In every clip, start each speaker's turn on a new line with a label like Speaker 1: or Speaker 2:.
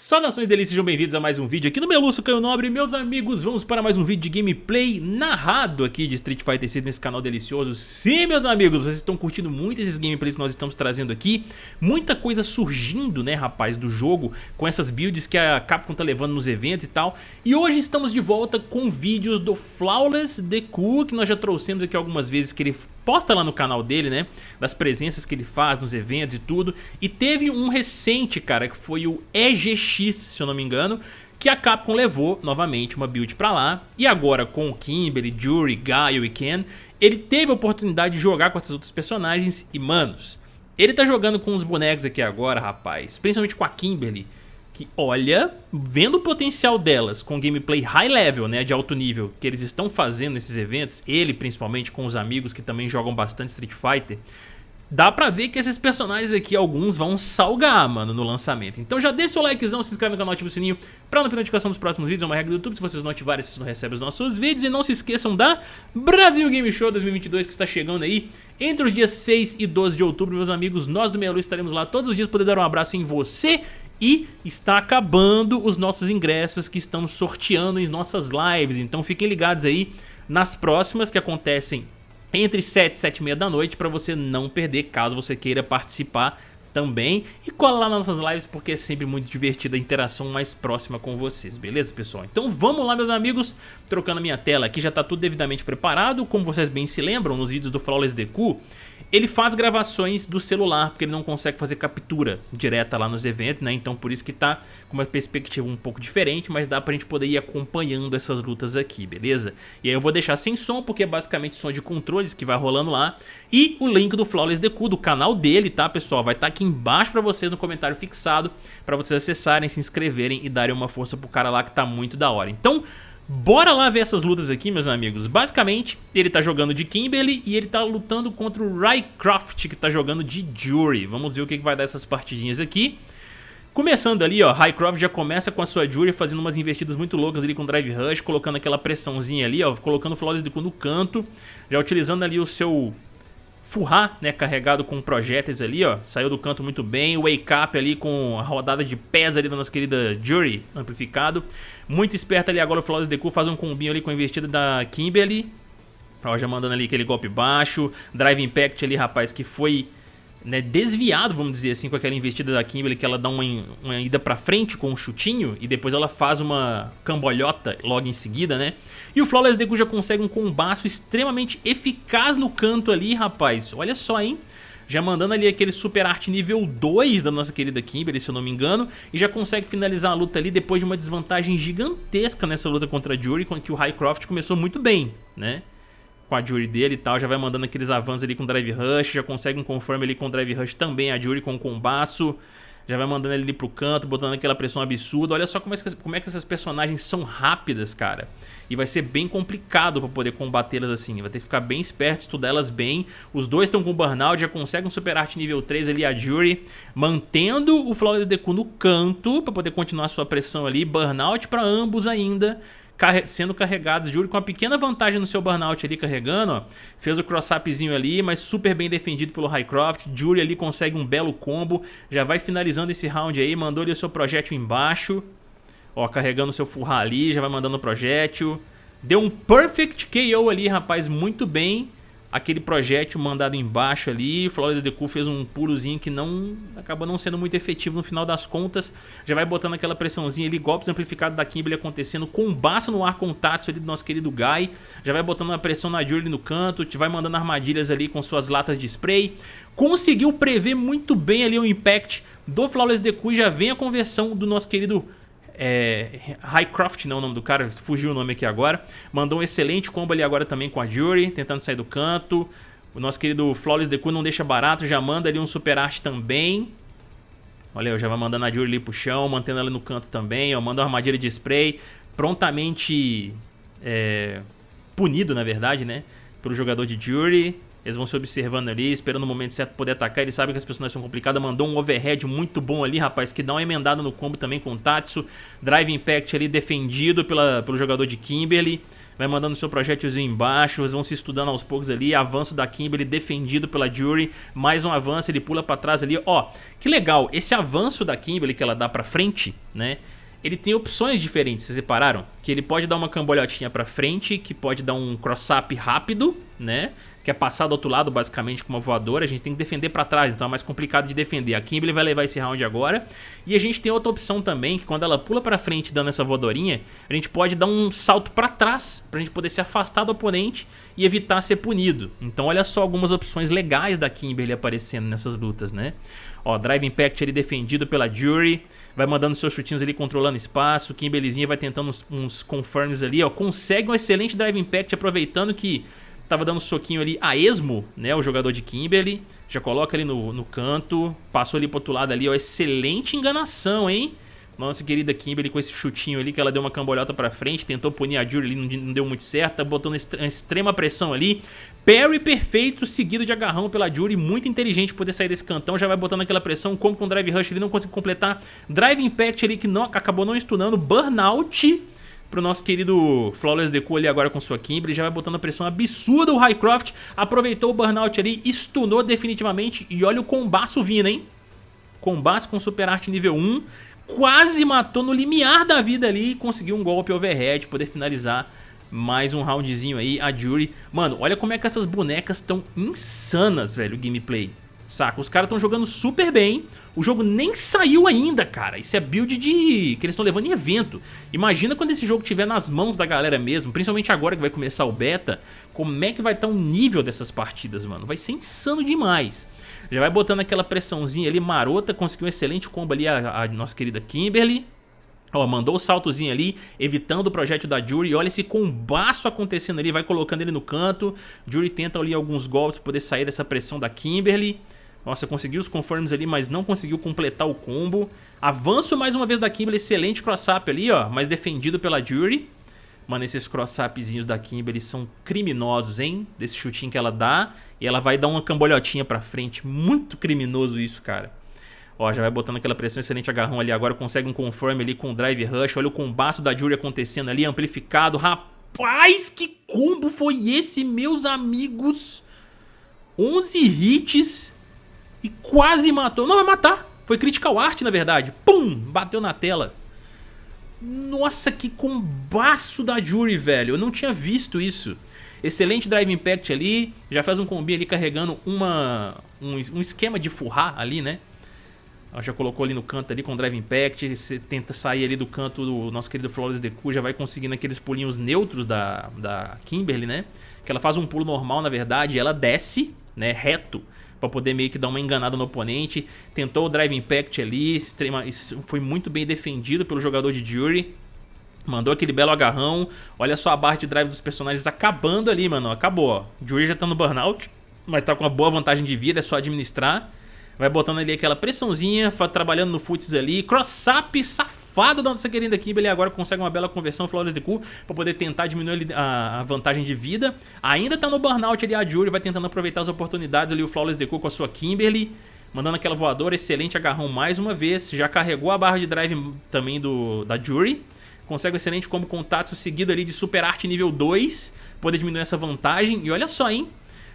Speaker 1: Saudações delícias, sejam bem-vindos a mais um vídeo aqui no meu Caio Nobre. Meus amigos, vamos para mais um vídeo de gameplay narrado aqui de Street Fighter 6 nesse canal delicioso. Sim, meus amigos, vocês estão curtindo muito esses gameplays que nós estamos trazendo aqui. Muita coisa surgindo, né, rapaz, do jogo Com essas builds que a Capcom tá levando nos eventos e tal. E hoje estamos de volta com vídeos do Flawless Deku Que nós já trouxemos aqui algumas vezes que ele posta lá no canal dele, né? Das presenças que ele faz nos eventos e tudo. E teve um recente, cara, que foi o EGX, se eu não me engano, que a Capcom levou novamente uma build pra lá. E agora com o Kimberly, Jury, Gaio e Ken, ele teve a oportunidade de jogar com essas outros personagens e, manos, ele tá jogando com os bonecos aqui agora, rapaz, principalmente com a Kimberly que olha, vendo o potencial delas com gameplay high level, né, de alto nível, que eles estão fazendo nesses eventos, ele principalmente com os amigos que também jogam bastante Street Fighter, dá pra ver que esses personagens aqui, alguns vão salgar, mano, no lançamento. Então já deixa o likezão, se inscreve no canal, ativa o sininho pra não perder notificação dos próximos vídeos. É uma regra do YouTube, se vocês não ativarem, vocês não recebem os nossos vídeos. E não se esqueçam da Brasil Game Show 2022, que está chegando aí entre os dias 6 e 12 de outubro, meus amigos. Nós do Meia Luz estaremos lá todos os dias, poder dar um abraço em você e está acabando os nossos ingressos que estamos sorteando em nossas lives. Então fiquem ligados aí nas próximas que acontecem entre 7 e 7 e meia da noite para você não perder caso você queira participar também. E cola lá nas nossas lives porque é sempre muito divertida a interação mais próxima com vocês, beleza pessoal? Então vamos lá meus amigos, trocando a minha tela aqui, já está tudo devidamente preparado, como vocês bem se lembram nos vídeos do Flawless Deku, ele faz gravações do celular, porque ele não consegue fazer captura direta lá nos eventos, né? Então por isso que tá com uma perspectiva um pouco diferente, mas dá pra gente poder ir acompanhando essas lutas aqui, beleza? E aí eu vou deixar sem som, porque é basicamente som de controles que vai rolando lá. E o link do Flawless Deku, do canal dele, tá, pessoal? Vai estar tá aqui embaixo pra vocês no comentário fixado, pra vocês acessarem, se inscreverem e darem uma força pro cara lá que tá muito da hora. Então... Bora lá ver essas lutas aqui, meus amigos. Basicamente, ele tá jogando de Kimberly e ele tá lutando contra o Rycroft, que tá jogando de Jury. Vamos ver o que vai dar essas partidinhas aqui. Começando ali, ó, Rycroft já começa com a sua Jury fazendo umas investidas muito loucas ali com Drive Rush, colocando aquela pressãozinha ali, ó, colocando o Flawless de no canto, já utilizando ali o seu Furrar, né, carregado com projéteis ali, ó, saiu do canto muito bem, Wake Up ali com a rodada de pés ali da nossa querida Jury, amplificado, muito esperto ali agora o Flawless Deku faz um combinho ali com a investida da Kimberly, ó, já mandando ali aquele golpe baixo, Drive Impact ali, rapaz, que foi né, desviado, vamos dizer assim, com aquela investida da Kimberly, que ela dá uma, uma ida pra frente com um chutinho e depois ela faz uma cambolhota logo em seguida, né? E o Flawless Deku já consegue um combaço extremamente eficaz no canto ali, rapaz. Olha só, hein? Já mandando ali aquele super arte nível 2 da nossa querida Kimberly, se eu não me engano, e já consegue finalizar a luta ali depois de uma desvantagem gigantesca nessa luta contra a Jury, que o Highcroft começou muito bem, né? Com a Jury dele e tal, já vai mandando aqueles avanços ali com Drive Rush, já consegue um conforme ali com Drive Rush também, a Jury com o combaço, já vai mandando ele ali pro canto, botando aquela pressão absurda, olha só como é que, como é que essas personagens são rápidas, cara. E vai ser bem complicado pra poder combatê-las assim, vai ter que ficar bem esperto, estudar elas bem. Os dois estão com Burnout, já consegue um Super Art nível 3 ali, a Jury, mantendo o Flawless Deku no canto pra poder continuar sua pressão ali, Burnout pra ambos ainda sendo carregados. Jury com uma pequena vantagem no seu burnout ali carregando, ó. Fez o cross-upzinho ali, mas super bem defendido pelo Highcroft. Jury ali consegue um belo combo. Já vai finalizando esse round aí, mandou ali o seu projétil embaixo. Ó, carregando o seu furrar ali, já vai mandando o projétil. Deu um perfect KO ali, rapaz, muito bem aquele projétil mandado embaixo ali, Flores Deku fez um pulozinho que não acaba não sendo muito efetivo no final das contas, já vai botando aquela pressãozinha ali, golpes amplificados da Kimberly acontecendo, combaço no ar com o ali do nosso querido Guy, já vai botando uma pressão na Julie no canto, te vai mandando armadilhas ali com suas latas de spray, conseguiu prever muito bem ali o impact do Flawless Deku e já vem a conversão do nosso querido é, Highcroft, não é o nome do cara, fugiu o nome aqui agora. Mandou um excelente combo ali agora também com a Jury, tentando sair do canto. O nosso querido Flawless Deku não deixa barato, já manda ali um super arte também. Olha, já vai mandando a Jury ali pro chão, mantendo ela no canto também. Ó, manda uma armadilha de spray, prontamente é, punido, na verdade, né? Pelo jogador de Jury. Eles vão se observando ali, esperando o momento certo poder atacar. Ele sabe que as personagens são complicadas. Mandou um overhead muito bom ali, rapaz, que dá uma emendada no combo também com o Tatsu. Drive Impact ali defendido pela, pelo jogador de Kimberly. vai mandando seu projétilzinho embaixo, eles vão se estudando aos poucos ali, avanço da Kimberly defendido pela Jury, mais um avanço, ele pula pra trás ali, ó, que legal, esse avanço da Kimberly que ela dá pra frente, né, ele tem opções diferentes, vocês repararam? Que ele pode dar uma cambolhotinha pra frente, que pode dar um cross-up rápido, né? Que é passar do outro lado basicamente com uma voadora, a gente tem que defender pra trás, então é mais complicado de defender. A Kimberly vai levar esse round agora. E a gente tem outra opção também, que quando ela pula pra frente dando essa voadorinha, a gente pode dar um salto pra trás, pra gente poder se afastar do oponente e evitar ser punido. Então olha só algumas opções legais da Kimberly aparecendo nessas lutas, né? Ó, Drive Impact ali defendido pela Jury. Vai mandando seus chutinhos ali, controlando espaço. Kimberlyzinha vai tentando uns, uns confirms ali, ó. Consegue um excelente Drive Impact, aproveitando que tava dando soquinho ali a esmo, né? O jogador de Kimberly. Já coloca ali no, no canto. Passou ali pro outro lado ali, ó. Excelente enganação, hein? Nossa querida Kimberly com esse chutinho ali que ela deu uma cambolhota pra frente, tentou punir a Jury ali, não, deu muito certo, tá botando extrema pressão ali. Parry perfeito, seguido de agarrão pela Jury, muito inteligente poder sair desse cantão, já vai botando aquela pressão, como com o Drive Rush ele não conseguiu completar. Drive Impact ali que não, acabou não stunando, Burnout pro nosso querido Flawless Deku ali agora com sua Kimberly, já vai botando a pressão absurda o Highcroft, aproveitou o Burnout ali, stunou definitivamente e olha o combaço vindo, hein? Combate com Super Art nível 1, quase matou no limiar da vida ali e conseguiu um golpe overhead, poder finalizar mais um roundzinho aí, a Jury. Mano, olha como é que essas bonecas estão insanas, velho, o gameplay. Saca? Os caras estão jogando super bem. O jogo nem saiu ainda, cara. Isso é build de... que eles estão levando em evento. Imagina quando esse jogo estiver nas mãos da galera mesmo, principalmente agora que vai começar o beta, como é que vai estar tá o nível dessas partidas, mano. Vai ser insano demais. Já vai botando aquela pressãozinha ali marota, conseguiu um excelente combo ali a, a nossa querida Kimberly. Ó, mandou o saltozinho ali, evitando o projétil da Jury. Olha esse combaço acontecendo ali, vai colocando ele no canto. Jury tenta ali alguns golpes para poder sair dessa pressão da Kimberly. Nossa, conseguiu os confirms ali, mas não conseguiu completar o combo. Avanço mais uma vez da Kimberly, excelente cross-up ali, ó, mas defendido pela Jury. Mano, esses cross-upzinhos da Kimberly são criminosos, hein? Desse chutinho que ela dá e ela vai dar uma cambolhotinha pra frente. Muito criminoso isso, cara. Ó, já vai botando aquela pressão, excelente agarrão ali. Agora consegue um confirm ali com o drive rush. Olha o combaço da Jury acontecendo ali, amplificado. Rapaz, que combo foi esse, meus amigos? 11 hits e quase matou. Não, vai matar. Foi critical art, na verdade. Pum! Bateu na tela. Nossa, que combaço da Jury, velho. Eu não tinha visto isso. Excelente Drive Impact ali. Já faz um combi ali carregando uma, um, um esquema de furrar ali, né? Ela já colocou ali no canto ali com Drive Impact. Você tenta sair ali do canto do nosso querido Flawless Deku. Já vai conseguindo aqueles pulinhos neutros da, da Kimberly, né? Que ela faz um pulo normal, na verdade. Ela desce, né? Reto para poder meio que dar uma enganada no oponente. Tentou o Drive Impact ali, extrema, foi muito bem defendido pelo jogador de Jury. Mandou aquele belo agarrão. Olha só a barra de drive dos personagens acabando ali, mano. Acabou, ó. Jury já tá no burnout, mas tá com uma boa vantagem de vida, é só administrar. Vai botando ali aquela pressãozinha, trabalhando no futs ali. Cross-up safado da nossa querida Kimberly. Agora consegue uma bela conversão Flawless de Cu pra poder tentar diminuir a, vantagem de vida. Ainda tá no burnout ali a Jury, vai tentando aproveitar as oportunidades ali o Flawless de Cu com a sua Kimberly. Mandando aquela voadora, excelente agarrão mais uma vez. Já carregou a barra de drive também do, da Jury. Consegue um excelente combo contato seguido ali de Super Art nível 2. Poder diminuir essa vantagem. E olha só, hein?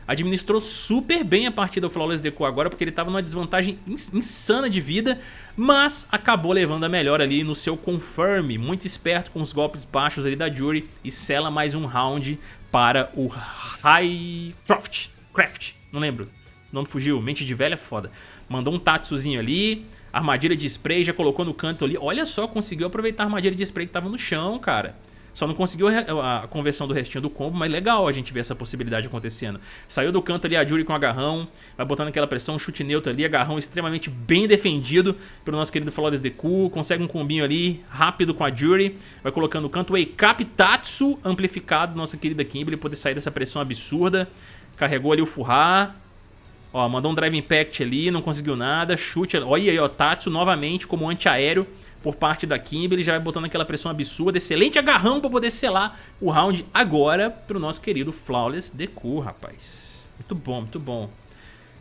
Speaker 1: Administrou super bem a partida do Flawless Deco agora, porque ele estava numa desvantagem insana de vida, mas acabou levando a melhor ali no seu confirm, muito esperto com os golpes baixos ali da Jury e sela mais um round para o Highcroft, Craft, não lembro, o nome fugiu, mente de velha é foda. Mandou um Tatsuzinho ali, armadilha de spray, já colocou no canto ali, olha só, conseguiu aproveitar a armadilha de spray que estava no chão, cara. Só não conseguiu a conversão do restinho do combo, mas legal a gente ver essa possibilidade acontecendo. Saiu do canto ali a Jury com agarrão, vai botando aquela pressão, chute neutro ali, agarrão extremamente bem defendido pelo nosso querido Flores Deku. Consegue um combinho ali, rápido com a Jury, vai colocando o canto Wake Up Tatsu amplificado, nossa querida Kimberly, poder sair dessa pressão absurda. Carregou ali o Furrar, Ó, mandou um Drive Impact ali, não conseguiu nada. Chute, olha aí, ó, Tatsu novamente como antiaéreo por parte da Kimberly, já vai botando aquela pressão absurda, excelente agarrão para poder selar o round agora pro nosso querido Flawless Deku, rapaz. Muito bom, muito bom.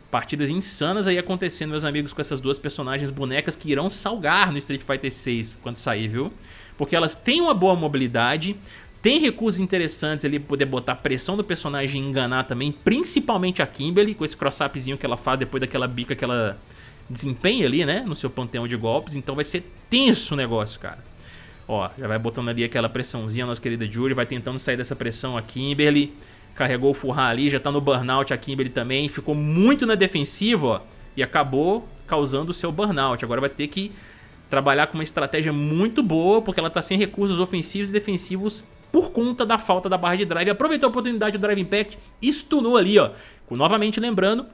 Speaker 1: Partidas insanas aí acontecendo, meus amigos, com essas duas personagens bonecas que irão salgar no Street Fighter 6 quando sair, viu? Porque elas têm uma boa mobilidade, Tem recursos interessantes ali pra poder botar pressão do personagem e enganar também, principalmente a Kimberly, com esse cross-upzinho que ela faz depois daquela bica que ela desempenha ali, né, no seu panteão de golpes. Então vai ser tenso o negócio, cara. Ó, já vai botando ali aquela pressãozinha, nossa querida Jury, vai tentando sair dessa pressão a Kimberly. Carregou o Furran ali, já tá no burnout a Kimberly também. Ficou muito na defensiva, ó, e acabou causando o seu burnout. Agora vai ter que trabalhar com uma estratégia muito boa, porque ela tá sem recursos ofensivos e defensivos por conta da falta da barra de drive. Aproveitou a oportunidade do Drive Impact e stunou ali, ó. Novamente lembrando,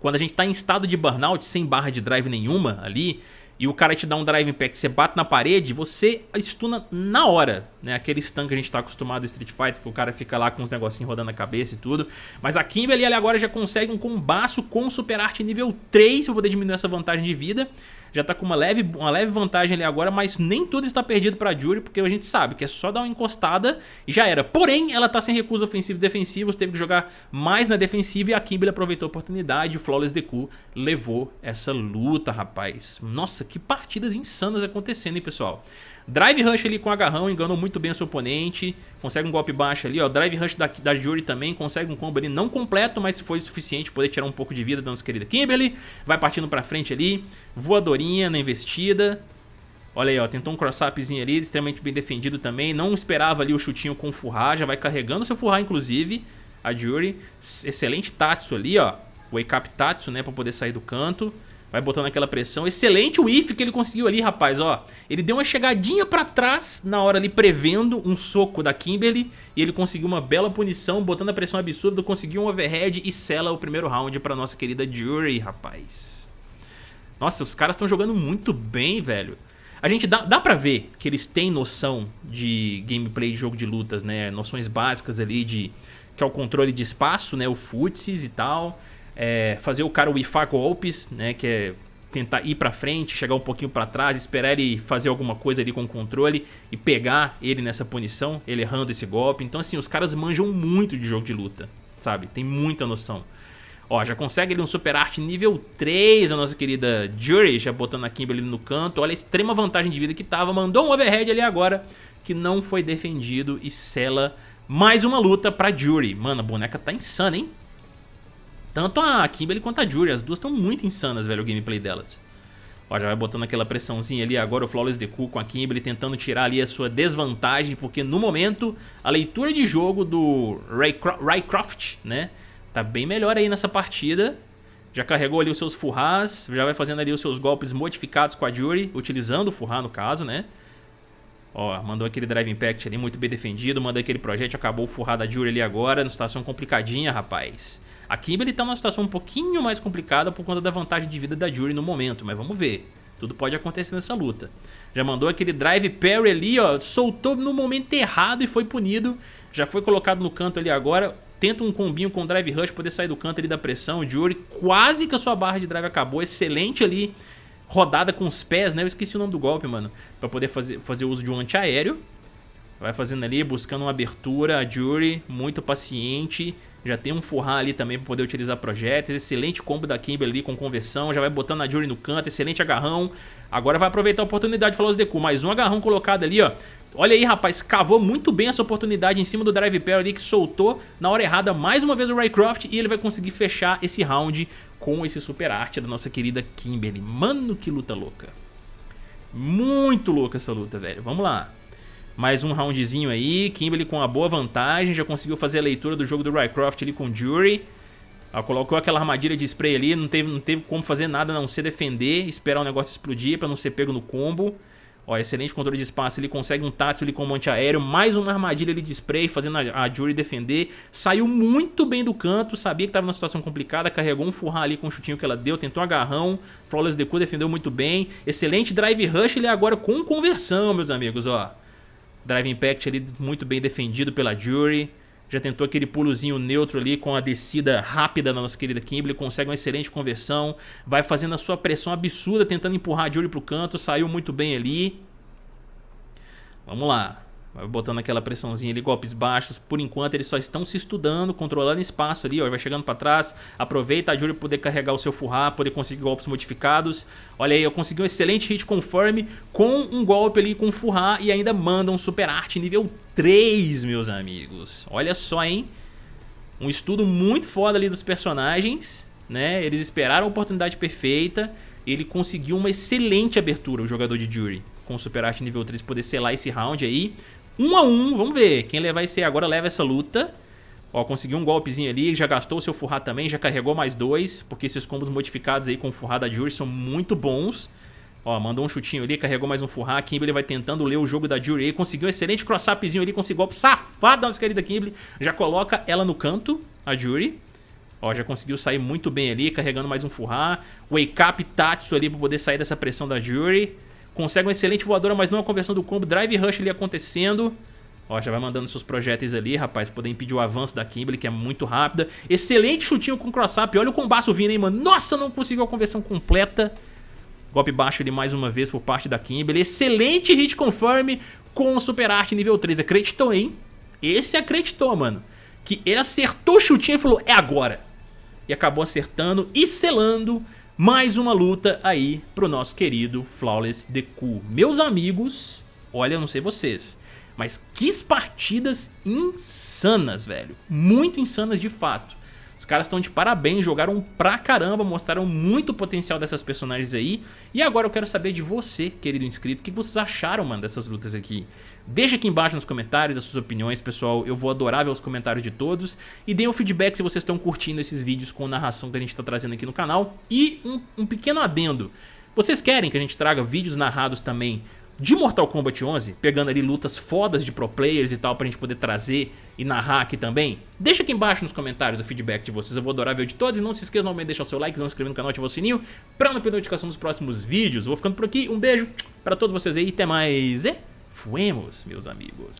Speaker 1: quando a gente tá em estado de burnout, sem barra de drive nenhuma ali, e o cara te dá um drive impact, você bate na parede, você stuna na hora, né? Aquele stun que a gente tá acostumado em Street Fighter, que o cara fica lá com uns negocinhos rodando a cabeça e tudo. Mas a Kimberly ali agora já consegue um combaço com Super Arte nível 3 pra poder diminuir essa vantagem de vida já tá com uma leve, uma leve vantagem ali agora, mas nem tudo está perdido pra Jury, porque a gente sabe que é só dar uma encostada e já era. Porém, ela tá sem recursos ofensivos e defensivos, teve que jogar mais na defensiva e a Kimberly aproveitou a oportunidade, o Flawless Deku levou essa luta, rapaz. Nossa, que partidas insanas acontecendo, hein, pessoal. Drive Rush ali com agarrão, enganou muito bem o seu oponente. Consegue um golpe baixo ali, ó. Drive Rush da, da Jury também, consegue um combo ali não completo, mas foi suficiente poder tirar um pouco de vida da nossa querida Kimberly. Vai partindo pra frente ali, voadorinha na investida. Olha aí, ó, tentou um cross-upzinho ali, extremamente bem defendido também. Não esperava ali o chutinho com o Furra, já vai carregando seu Furra, inclusive, a Jury. Excelente Tatsu ali, ó. Wake Up Tatsu, né, pra poder sair do canto. Vai botando aquela pressão. Excelente o if que ele conseguiu ali, rapaz, ó. Ele deu uma chegadinha pra trás na hora ali, prevendo um soco da Kimberly. E ele conseguiu uma bela punição, botando a pressão absurda, conseguiu um overhead e sela o primeiro round pra nossa querida Jury, rapaz. Nossa, os caras estão jogando muito bem, velho. A gente dá, dá pra ver que eles têm noção de gameplay de jogo de lutas, né? Noções básicas ali de... Que é o controle de espaço, né? O futsis e tal é, fazer o cara wifar golpes, né, que é tentar ir pra frente, chegar um pouquinho pra trás, esperar ele fazer alguma coisa ali com o controle e pegar ele nessa punição, ele errando esse golpe. Então assim, os caras manjam muito de jogo de luta, sabe? Tem muita noção. Ó, já consegue ele um Super Art nível 3, a nossa querida Jury, já botando a Kimberly no canto. Olha a extrema vantagem de vida que tava, mandou um overhead ali agora, que não foi defendido e sela mais uma luta pra Jury. Mano, a boneca tá insana, hein? Tanto a Kimberly quanto a Jury, as duas estão muito insanas, velho, o gameplay delas. Ó, já vai botando aquela pressãozinha ali agora o Flawless Deku com a Kimberly tentando tirar ali a sua desvantagem, porque no momento a leitura de jogo do Raycroft, né, tá bem melhor aí nessa partida. Já carregou ali os seus Furras, já vai fazendo ali os seus golpes modificados com a Jury, utilizando o Furra no caso, né. Ó, mandou aquele Drive Impact ali muito bem defendido, mandou aquele projétil, acabou o Furra da Jury ali agora, numa situação complicadinha, rapaz. A Kimberly tá numa situação um pouquinho mais complicada por conta da vantagem de vida da Jury no momento, mas vamos ver. Tudo pode acontecer nessa luta. Já mandou aquele drive parry ali, ó, soltou no momento errado e foi punido. Já foi colocado no canto ali agora. Tenta um combinho com o drive rush, poder sair do canto ali da pressão. Jury quase que a sua barra de drive acabou. Excelente ali, rodada com os pés, né? Eu esqueci o nome do golpe, mano. Pra poder fazer, fazer uso de um antiaéreo. Vai fazendo ali, buscando uma abertura. A Jury, muito paciente. Já tem um Furran ali também para poder utilizar projetos. Excelente combo da Kimberly com conversão. Já vai botando a Jury no canto. Excelente agarrão. Agora vai aproveitar a oportunidade os Deku. Mais um agarrão colocado ali, ó. Olha aí, rapaz. Cavou muito bem essa oportunidade em cima do Drive Pair ali que soltou na hora errada mais uma vez o Raycroft. E ele vai conseguir fechar esse round com esse super arte da nossa querida Kimberly. Mano, que luta louca. Muito louca essa luta, velho. Vamos lá. Mais um roundzinho aí, Kimberly com uma boa vantagem, já conseguiu fazer a leitura do jogo do Rycroft ali com Jury. Ela colocou aquela armadilha de spray ali, não teve, não teve como fazer nada a não ser defender, esperar o negócio explodir para não ser pego no combo. Ó, excelente controle de espaço, ele consegue um tátil ali com um monte aéreo, mais uma armadilha ali de spray, fazendo a, a Jury defender. Saiu muito bem do canto, sabia que estava numa situação complicada, carregou um furrar ali com o chutinho que ela deu, tentou agarrão. Flawless Deku defendeu muito bem. Excelente drive rush, ele agora com conversão, meus amigos, ó. Drive Impact ali muito bem defendido pela Jury. Já tentou aquele pulozinho neutro ali com a descida rápida da nossa querida Kimberly. Consegue uma excelente conversão. Vai fazendo a sua pressão absurda, tentando empurrar a Jury pro canto. Saiu muito bem ali. Vamos lá. Botando aquela pressãozinha ali, golpes baixos. Por enquanto eles só estão se estudando, controlando espaço ali, ó. Vai chegando pra trás. Aproveita a Jury poder carregar o seu Furra, poder conseguir golpes modificados. Olha aí, eu consegui um excelente hit confirm com um golpe ali com Furra e ainda manda um super arte nível 3, meus amigos. Olha só, hein? Um estudo muito foda ali dos personagens, né? Eles esperaram a oportunidade perfeita. Ele conseguiu uma excelente abertura, o jogador de Jury, com o super arte nível 3 poder selar esse round aí. Um a um, vamos ver. Quem levar ser agora leva essa luta. Ó, conseguiu um golpezinho ali, já gastou o seu Furra também, já carregou mais dois, porque esses combos modificados aí com o Furra da Jury são muito bons. Ó, mandou um chutinho ali, carregou mais um Furra. Kimberly vai tentando ler o jogo da Jury aí, conseguiu um excelente cross-upzinho ali, conseguiu golpe safado da nossa querida Kimberly. Já coloca ela no canto, a Jury. Ó, já conseguiu sair muito bem ali, carregando mais um Furra. Wake Up Tatsu ali pra poder sair dessa pressão da Jury. Consegue uma excelente voadora, mas não a conversão do combo. Drive Rush ali acontecendo. Ó, já vai mandando seus projéteis ali, rapaz, poder impedir o avanço da Kimberly, que é muito rápida. Excelente chutinho com cross-up. Olha o combaço vindo, hein, mano. Nossa, não conseguiu a conversão completa. Golpe baixo ali mais uma vez por parte da Kimberly. Excelente hit confirm com o Super Art nível 3. Acreditou, hein? Esse acreditou, mano. Que ele acertou o chutinho e falou, é agora. E acabou acertando e selando mais uma luta aí pro nosso querido Flawless Deku. Meus amigos, olha, eu não sei vocês, mas que partidas insanas, velho. Muito insanas de fato. Os caras estão de parabéns, jogaram pra caramba, mostraram muito potencial dessas personagens aí. E agora eu quero saber de você, querido inscrito, o que vocês acharam, mano, dessas lutas aqui. Deixa aqui embaixo nos comentários as suas opiniões, pessoal. Eu vou adorar ver os comentários de todos. E deem um feedback se vocês estão curtindo esses vídeos com narração que a gente está trazendo aqui no canal. E um, um pequeno adendo. Vocês querem que a gente traga vídeos narrados também de Mortal Kombat 11, pegando ali lutas fodas de pro players e tal pra gente poder trazer e narrar aqui também? Deixa aqui embaixo nos comentários o feedback de vocês, eu vou adorar ver o de todos e não se esqueça novamente de deixar o seu like, não se inscrever no canal, ativar o sininho pra não perder notificação dos próximos vídeos. Vou ficando por aqui, um beijo pra todos vocês aí, até mais e fuemos, meus amigos.